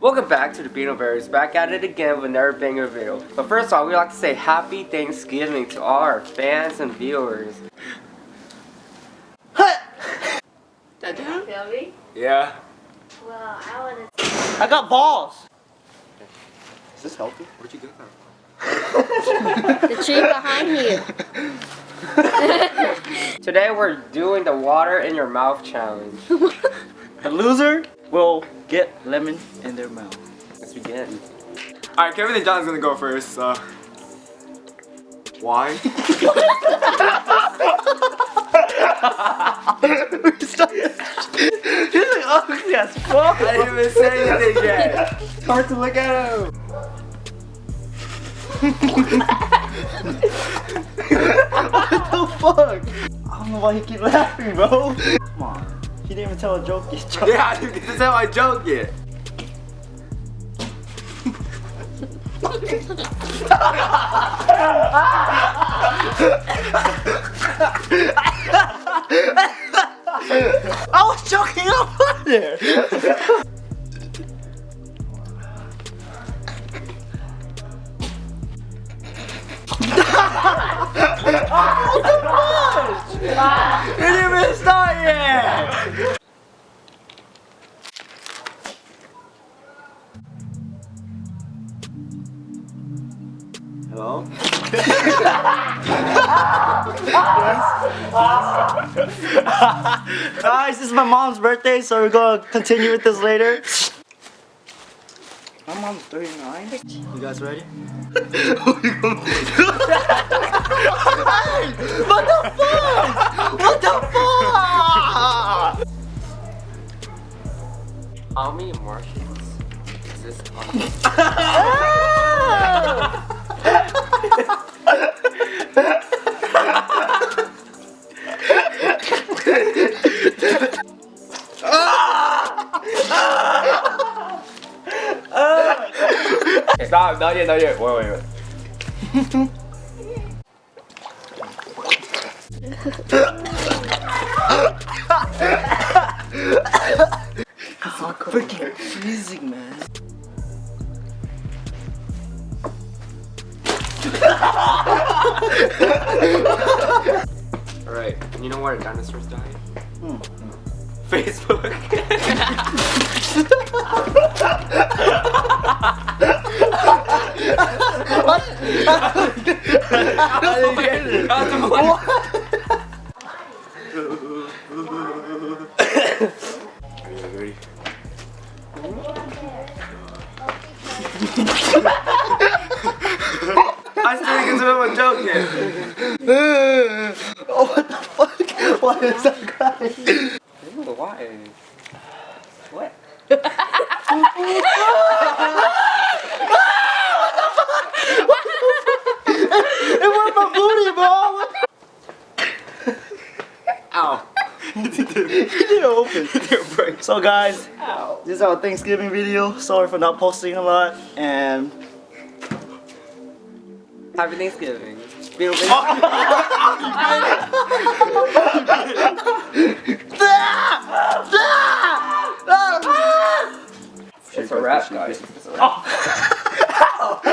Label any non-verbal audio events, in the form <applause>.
Welcome back to the Beetle Bears, back at it again with another banger video. But first off, we'd like to say happy Thanksgiving to all our fans and viewers. Feel me? Yeah. Well, I want to. I got balls. Is this healthy? Where'd you get that? The tree behind you. <laughs> Today we're doing the water in your mouth challenge. <laughs> The loser will get lemon in their mouth. Let's begin. Alright, Kevin and John's gonna go first. Uh, why? He's like ugly as fuck. I didn't even say anything yet. It's hard to look at him. <laughs> what the fuck? I don't know why he keep laughing, bro. Come on. Didn't even tell a joke yet. Joke. Yeah, I didn't get to tell my joke yet. I was joking up there. <laughs> It didn't even start yet. Hello? <laughs> Guys, this is my mom's birthday, so we're gonna continue with this later. My mom's 39. You guys ready? <laughs> what the fuck? What the fuck? How many Martians exist on <laughs> Stop, not yet, not yet. Wait, wait, wait. Freaking freezing, man. Alright, you know where dinosaurs died? Hmm. Facebook. That's the one. Ready? I still didn't get to know my joke yet. oh, <laughs> what the fuck? Why is that crying? Ew, why? What? The fuck? It went my booty, bro. Ow. <laughs> He didn't open. So guys, Ow. this is our Thanksgiving video. Sorry for not posting a lot. And Happy Thanksgiving. Beetle It's a wrap, guys. It's a wrap.